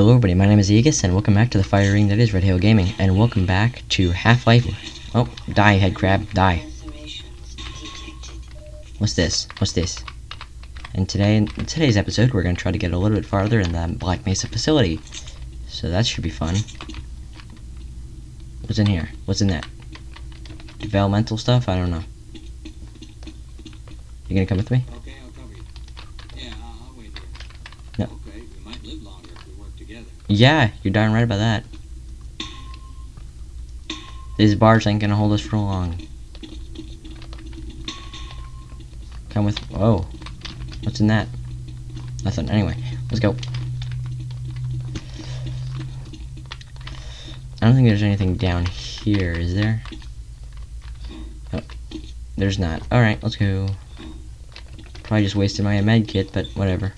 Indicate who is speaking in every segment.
Speaker 1: Hello everybody, my name is Aegis, and welcome back to the fire ring that is Red Hail Gaming, and welcome back to Half-Life... Oh, die, head crab, die. What's this? What's this? And today, in today's episode, we're going to try to get a little bit farther in the Black Mesa facility. So that should be fun. What's in here? What's in that? Developmental stuff? I don't know. You gonna come with me?
Speaker 2: Okay, I'll cover you. Yeah, I'll, wait here.
Speaker 1: No.
Speaker 2: Okay, we might live longer if we work together.
Speaker 1: Yeah, you're darn right about that. These bars ain't gonna hold us for long. Come with. Whoa. What's in that? Nothing. Anyway, let's go. I don't think there's anything down here, is there? Oh, there's not. Alright, let's go. Probably just wasted my med kit, but whatever.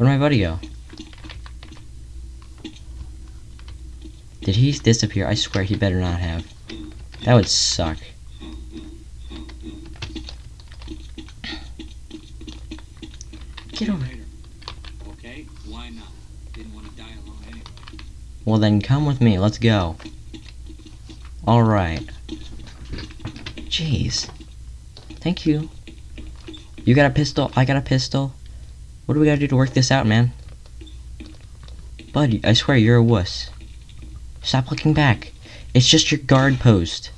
Speaker 1: Where'd my buddy go? Did he disappear? I swear he better not have. That would suck. Get over here.
Speaker 2: Okay, why not? Didn't want to die alone anyway.
Speaker 1: Well then come with me, let's go. Alright. Jeez. Thank you. You got a pistol, I got a pistol. What do we gotta do to work this out, man? Buddy, I swear you're a wuss. Stop looking back. It's just your guard post.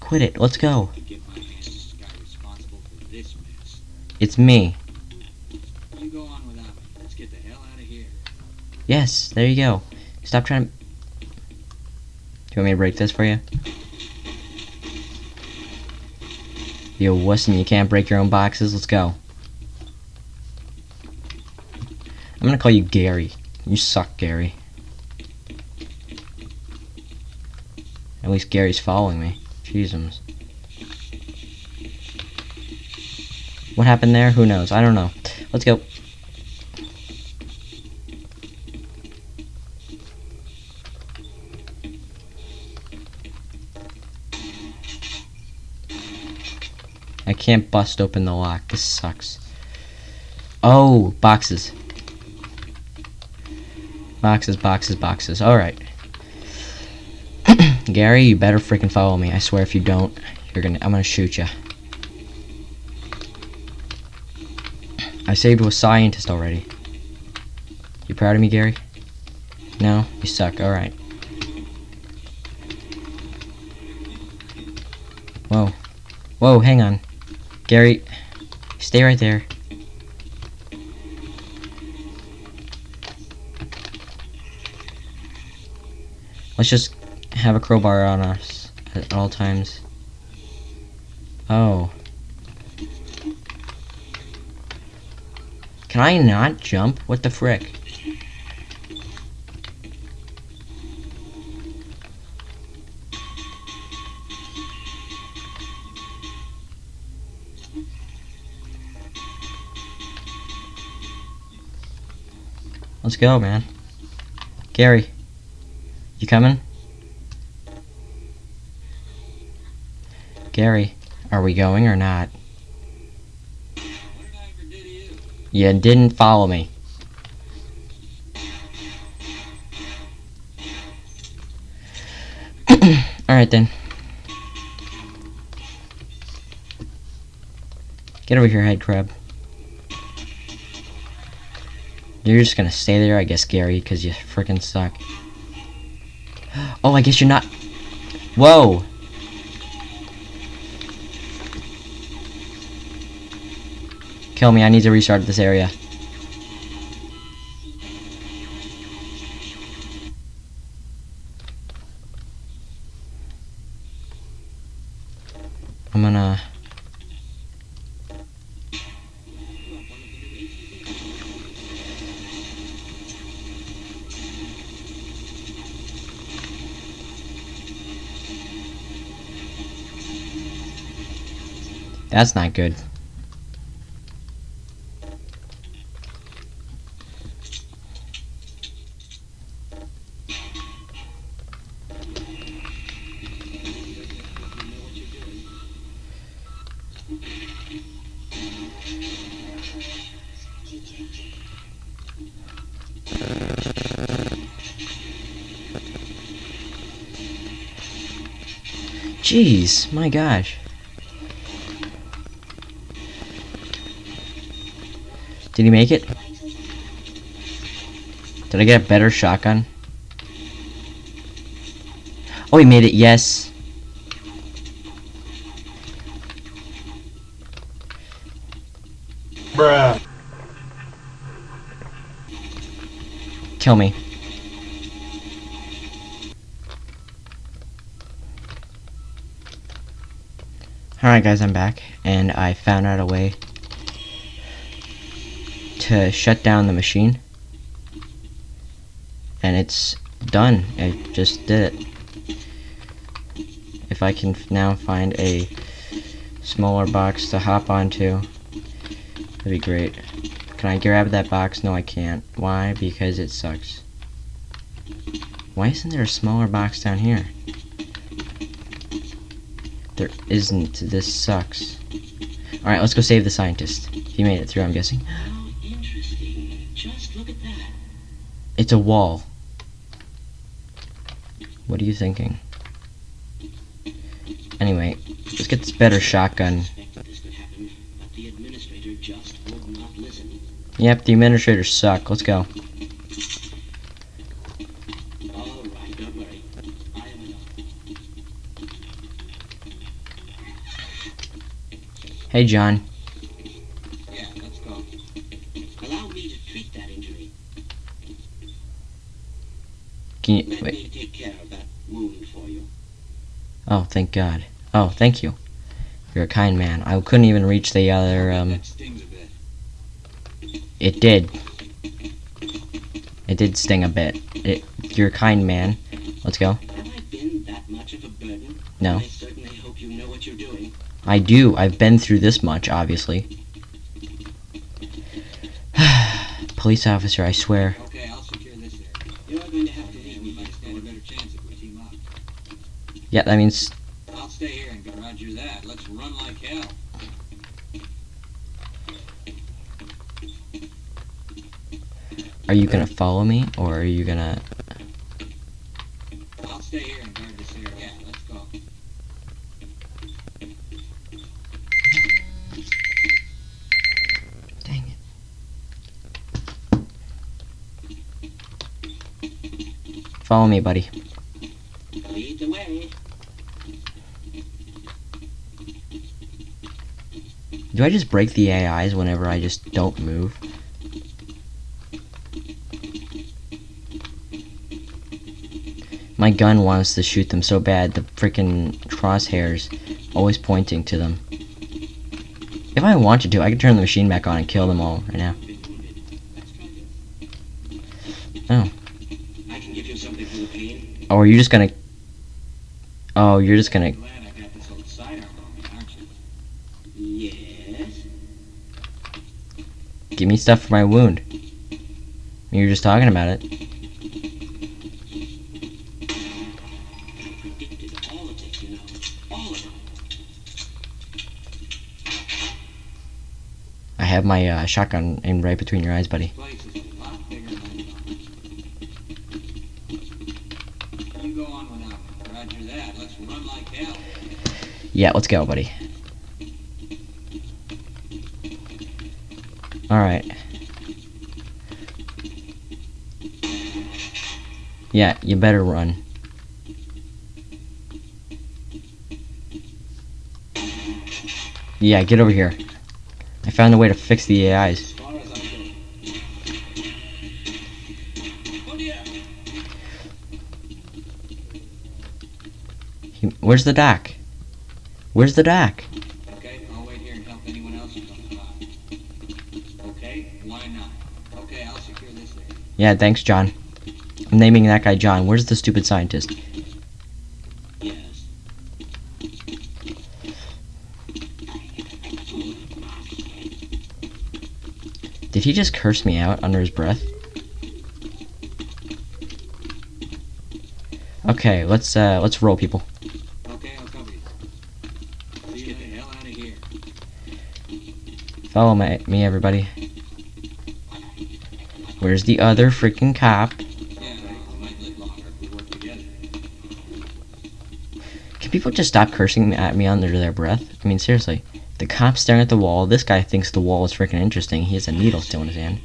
Speaker 1: Quit it, let's go. It's me. Yes, there you go. Stop trying to... Do you want me to break this for you? You a wuss and you can't break your own boxes? Let's go. I'm gonna call you Gary. You suck, Gary. At least Gary's following me. Jesus. What happened there? Who knows? I don't know. Let's go. I can't bust open the lock. This sucks. Oh, boxes. Boxes, boxes, boxes. Alright. Gary, you better freaking follow me. I swear if you don't, you're gonna I'm gonna shoot you. I saved a scientist already. You proud of me, Gary? No? You suck. Alright. Whoa. Whoa, hang on. Gary, stay right there. Let's just have a crowbar on us at all times. Oh. Can I not jump? What the frick? Let's go, man. Gary, you coming? Gary, are we going or not?
Speaker 2: You
Speaker 1: didn't follow me. Alright then. Get over here, head crab. You're just gonna stay there, I guess, Gary, because you freaking suck. Oh, I guess you're not. Whoa! Kill me, I need to restart this area. That's not good. Jeez, my gosh. Did he make it? Did I get a better shotgun? Oh, he made it, yes.
Speaker 3: Bruh.
Speaker 1: Kill me. Alright guys, I'm back, and I found out a way to shut down the machine. And it's done. I just did it. If I can now find a smaller box to hop onto, that'd be great. Can I grab that box? No, I can't. Why? Because it sucks. Why isn't there a smaller box down here? There isn't. This sucks. Alright, let's go save the scientist. He made it through, I'm guessing. It's a wall. What are you thinking? Anyway, let's get this better shotgun. Yep, the administrators suck. Let's go. Hey, John.
Speaker 2: Yeah, let's go.
Speaker 4: Allow me to treat that injury.
Speaker 1: Can you
Speaker 4: Let me take care of that wound for you.
Speaker 1: Oh, thank God. Oh, thank you. You're a kind man. I couldn't even reach the other. Um, it did. It did sting a bit. It, you're a kind man. Let's go. No.
Speaker 4: I certainly hope you know what you're doing.
Speaker 1: I do. I've been through this much, obviously. Police officer, I swear.
Speaker 2: Okay, I'll secure this area.
Speaker 4: You are going to have to leave
Speaker 2: We
Speaker 4: me
Speaker 2: might
Speaker 4: this
Speaker 2: stand a
Speaker 4: corner.
Speaker 2: better chance if we team up.
Speaker 1: Yeah, that means.
Speaker 2: I'll stay here and go roger that. Let's run like hell.
Speaker 1: Are you gonna follow me, or are you gonna.
Speaker 2: I'll stay here and guard this area. Yeah, let's go.
Speaker 1: Dang it. Follow me, buddy.
Speaker 4: Lead the way.
Speaker 1: Do I just break the AIs whenever I just don't move? My gun wants to shoot them so bad, the freaking crosshairs always pointing to them. If I wanted to, I could turn the machine back on and kill them all right now.
Speaker 4: Been wounded. Let's try this.
Speaker 1: Oh.
Speaker 4: I can give you something for the pain.
Speaker 1: Oh, are you just gonna... Oh, you're just gonna...
Speaker 2: Glad I got this old sidearm on me, aren't you?
Speaker 4: Yes.
Speaker 1: Give me stuff for my wound. You were just talking about it.
Speaker 4: Predicted all of this, you know. All of it.
Speaker 1: I have my uh, shotgun aimed right between your eyes, buddy.
Speaker 2: Yeah, let's go, lot bigger than I thought. You go on without me. Roger that. Let's run like hell.
Speaker 1: Yeah, let's go, buddy. Alright. Yeah, you better run. Yeah, get over here. I found a way to fix the AIs. Where's the doc? Where's the doc? Yeah, thanks, John. I'm naming that guy John. Where's the stupid scientist?
Speaker 4: Yes.
Speaker 1: Did he just curse me out under his breath? Okay, let's uh let's roll people.
Speaker 2: Okay, I'll cover you. Let's get the hell out of here.
Speaker 1: Follow my, me everybody. Where's the other freaking cop? Can people just stop cursing at me under their breath? I mean, seriously. The cop's staring at the wall. This guy thinks the wall is freaking interesting. He has a needle still in his hand.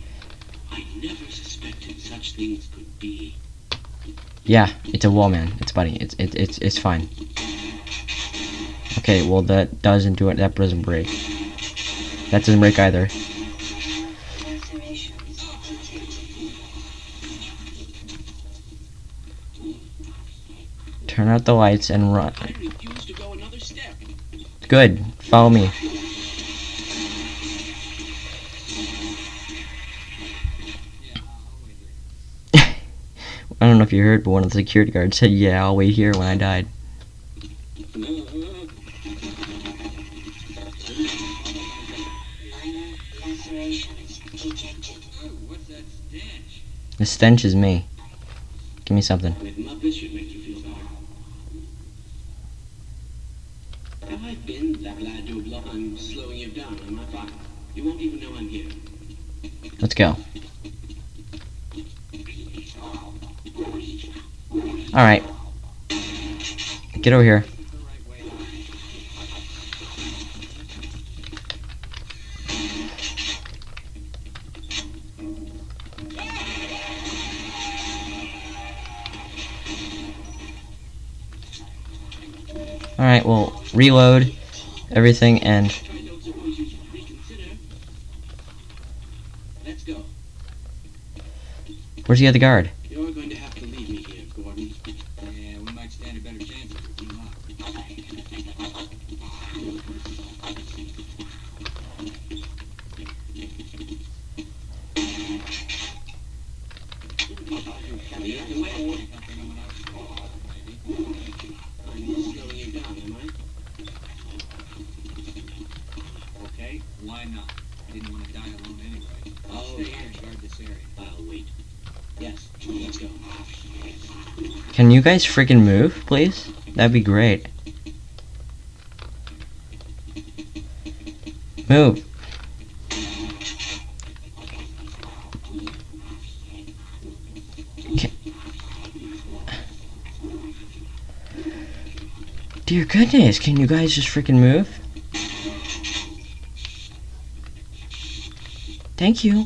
Speaker 1: Yeah, it's a wall, man. It's buddy. It's it, it's it's fine. Okay, well that doesn't do it. That doesn't break. That doesn't break either. Turn out the lights and run.
Speaker 4: I refuse to go another step.
Speaker 1: Good. Follow me.
Speaker 2: I'll wait here.
Speaker 1: I don't know if you heard, but one of the security guards said, "Yeah, I'll wait here." When I died.
Speaker 2: Stench?
Speaker 1: The stench is me. Give me something.
Speaker 4: Admit this should make you feel better. Have I been that to bluff? I'm slowing you down, am I fine? You won't even know I'm here.
Speaker 1: Let's go. Oh, All right. Get over here. Reload everything and where's the other guard? Can you guys freaking move, please? That'd be great. Move. Ca- Dear goodness, can you guys just freaking move? Thank you.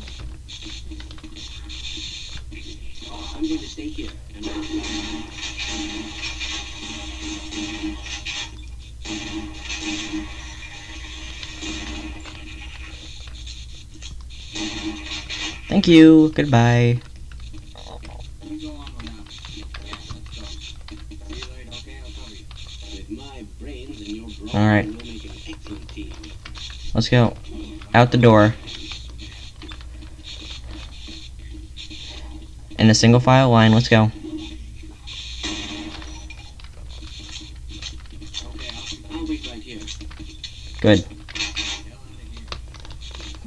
Speaker 1: Make you. Goodbye.
Speaker 4: team.
Speaker 1: Let's go. Out the door. In a single file line, let's go. Good.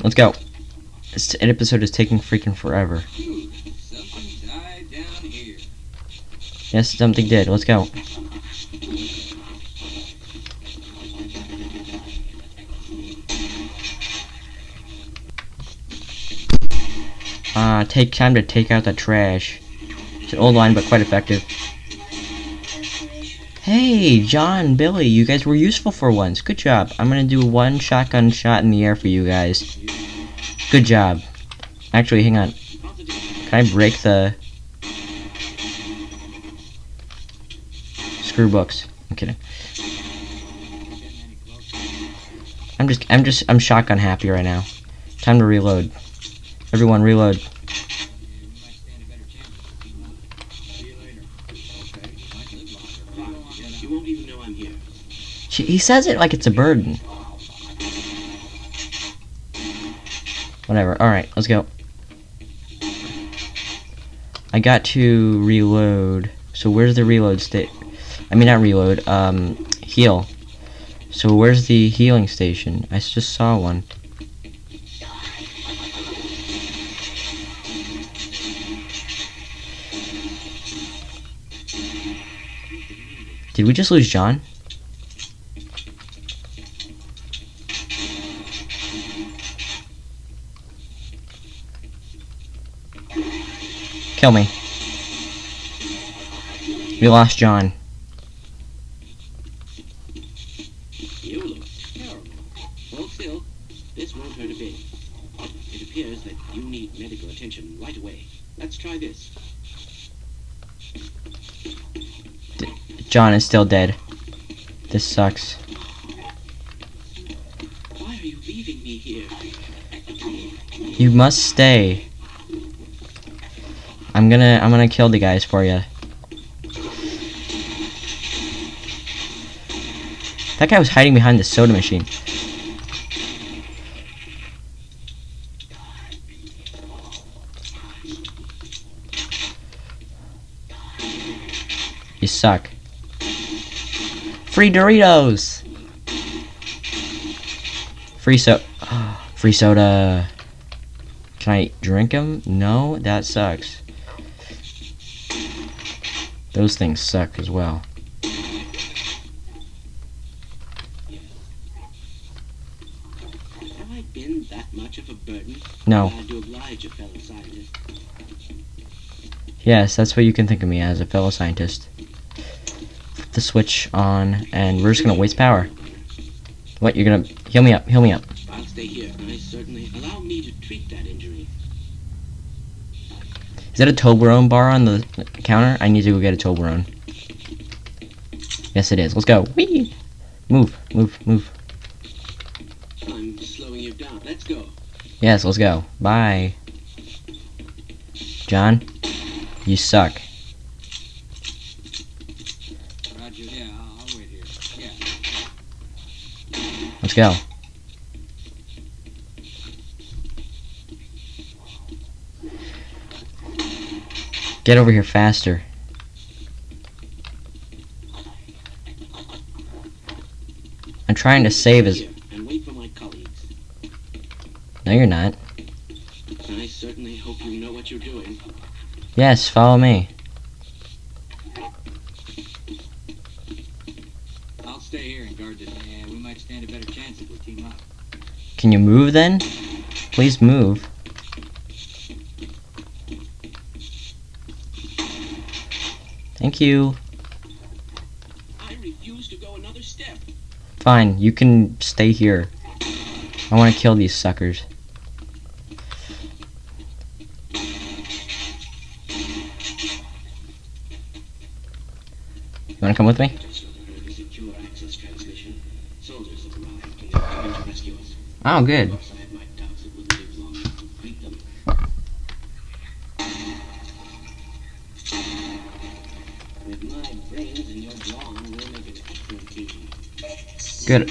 Speaker 1: Let's go. This episode is taking freaking forever. Yes, something did. Let's go. Uh, take time to take out the trash. It's an old line, but quite effective. Hey, John, Billy, you guys were useful for once. Good job. I'm gonna do one shotgun shot in the air for you guys. Good job. Actually, hang on. Can I break the screw books? I'm kidding. I'm just I'm just I'm shotgun happy right now. Time to reload. Everyone reload. He says it like it's a burden. Whatever. All right, let's go. I got to reload. So where's the reload state? I mean not reload. Um, heal. So where's the healing station? I just saw one. Did we just lose John? Kill me. We lost John.
Speaker 4: You look terrible. Hold still. This won't hurt a bit. It appears that you need medical attention right away. Let's try this.
Speaker 1: John is still dead. This sucks.
Speaker 4: Why are you leaving me here?
Speaker 1: You must stay. I'm gonna I'm gonna kill the guys for you. That guy was hiding behind the soda machine. You suck. Free Doritos. Free so free soda. Can I drink them? No, that sucks. Those things suck as well.
Speaker 4: Have I been that much of a burden?
Speaker 1: No.
Speaker 4: Glad to oblige a fellow scientist.
Speaker 1: Yes, that's what you can think of me as, a fellow scientist. Flip the switch on, and we're just gonna waste power. What, you're gonna... Heal me up, heal me up.
Speaker 4: I'll stay here. I certainly allow me to treat that injury.
Speaker 1: Is that a Toblerone bar on the counter? I need to go get a Toblerone. Yes, it is. Let's go. Whee! Move, move, move.
Speaker 4: I'm slowing you down. Let's go.
Speaker 1: Yes, let's go. Bye. John, you suck.
Speaker 2: Roger, yeah, I'll, I'll wait here. Yeah.
Speaker 1: Let's go. Get over here faster. I'm trying to save his.
Speaker 4: Here, and wait for my colleagues.
Speaker 1: No, you're not.
Speaker 4: I certainly hope you know what you're doing.
Speaker 1: Yes, follow me.
Speaker 2: I'll stay here and guard this. Yeah, we might stand a better chance if we team up.
Speaker 1: Can you move then? Please move. Thank you.
Speaker 4: I refuse to go another step.
Speaker 1: Fine, you can stay here. I want to kill these suckers. You want to come with me? Oh,
Speaker 4: overheard With my brains and your we'll make an excellent team.
Speaker 1: Good.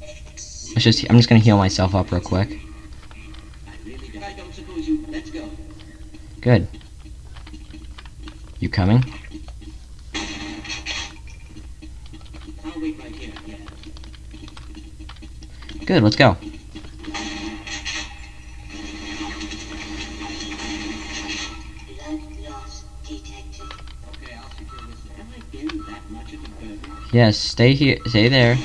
Speaker 1: Let's just. I'm just gonna heal myself up real quick.
Speaker 4: I really don't, I don't suppose you. Let's go.
Speaker 1: Good. You coming?
Speaker 4: I'll wait right here. Yeah.
Speaker 1: Good. Let's go. Yes. Stay here. Stay there.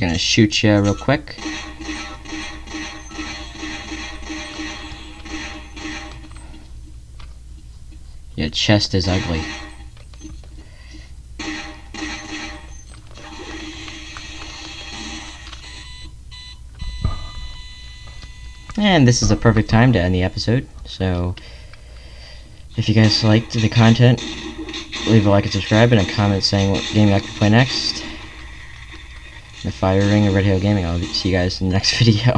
Speaker 1: Gonna shoot you real quick. Your chest is ugly. And this is a perfect time to end the episode. So, if you guys liked the content, leave a like and subscribe and a comment saying what game you like to play next. The Fire Ring of Red Hill Gaming. I'll see you guys in the next video.